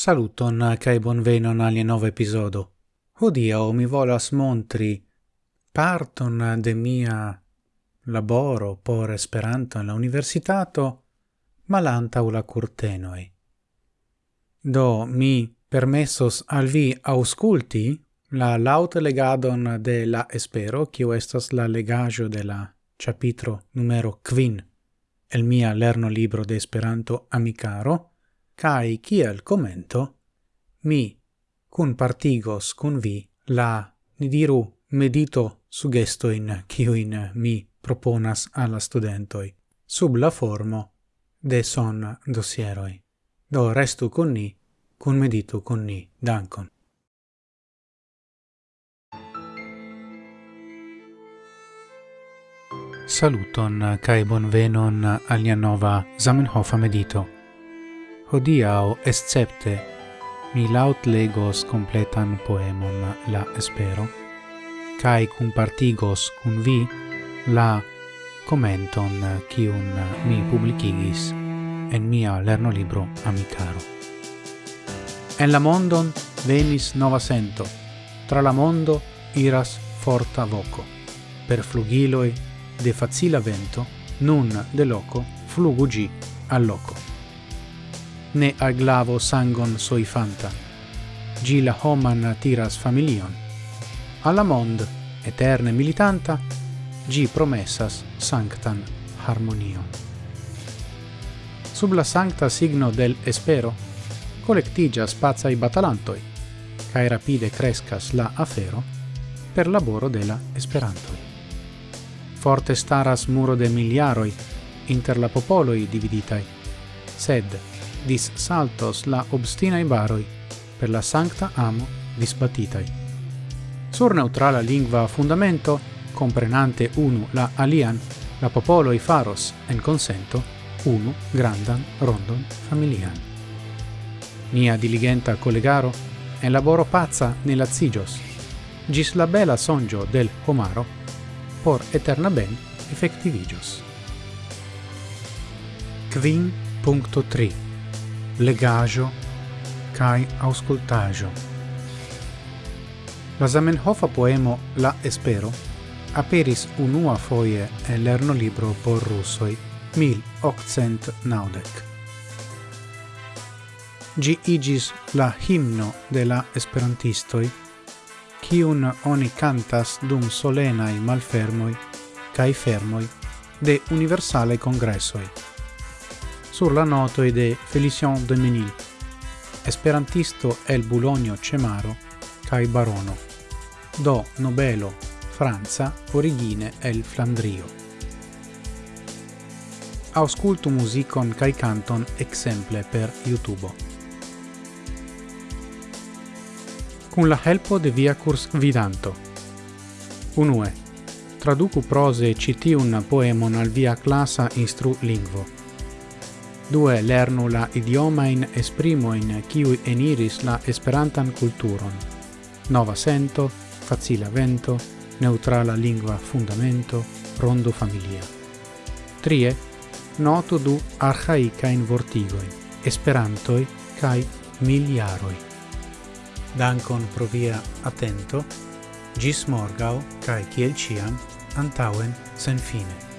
Saluton eh, kai bonvenon alie nova episodo. Hodiau mi volas montri parton eh, de mia laboro por Esperanto en la universitato malanta la curtenoi. Do mi permessos al vi ausculti la laut legadon de la espero, cio estas la legajo de la capitro numero quin el mia lerno libro de Esperanto amicaro, cae kiel commento, mi cun partigos cun vi la, ni diru, medito sugestoin ciuin mi proponas alla studentoi, sub la formo de son dossieroi. Do restu con ni, cun medito con ni, dankon. Saluton cae bonvenon al nia nova Zamenhof medito. Hodiau, escepte, mi laut legos completan poemon la espero, cae compartigos cun vi la commenton kiun mi publicigis en mia lerno libro amicaro. En la mondon venis nova sento, tra la mondo iras forta voco, per flugiloi de facila vento, nun de loco flugu gi al loco. Ne al glavo sangon soi fanta, gi la homan tiras familion. Alla mond, eterne militanta, gi promessas sanctan harmonion. Sub la sancta signo del espero, collectigia i batalantoi, cae rapide crescas la afero per laboro della esperantoi forte staras muro de miliaroi inter la popoloi dividitai sed dis saltos la obstinai baroi per la sancta amo disbatitai sur neutrala lingua fundamento comprenante unu la alian la popoloi faros en consento unu grandan rondon familian. Mia diligenta collegaro en laboro pazza nella zigios gis la bela sonjo del homaro por eterna ben effectivigios. Quin punto tri legajo kai auscultajo. La Zamenhofa poemo La Espero aperis unua foie en lerno libro por russoi 1890. Gi igis la himno de la esperantistoi, kiun oni cantas dum solenai malfermoi cae fermoi de universale congressoi. Sur la notoi de Felicien de Menil, esperantisto el Bulonio Cemaro, cae barono, do nobelo Franza origine el Flandrio. Auscultu musicon cae canton exemple per YouTube. cun la helpo de via curs vidanto. Unue, traducu prose citi un poemon al via classa instru lingvo. Due, lernu la idioma in esprimo in kiui eniris la esperantan culturon. Nova sento, facila vento, neutrala lingua fundamento, rondo familia. Trie, noto du archaica in vortigoi, esperantoi, kai miliaroi. Pro via attento, gis morgau, cae kiel ciam, antauen sen fine.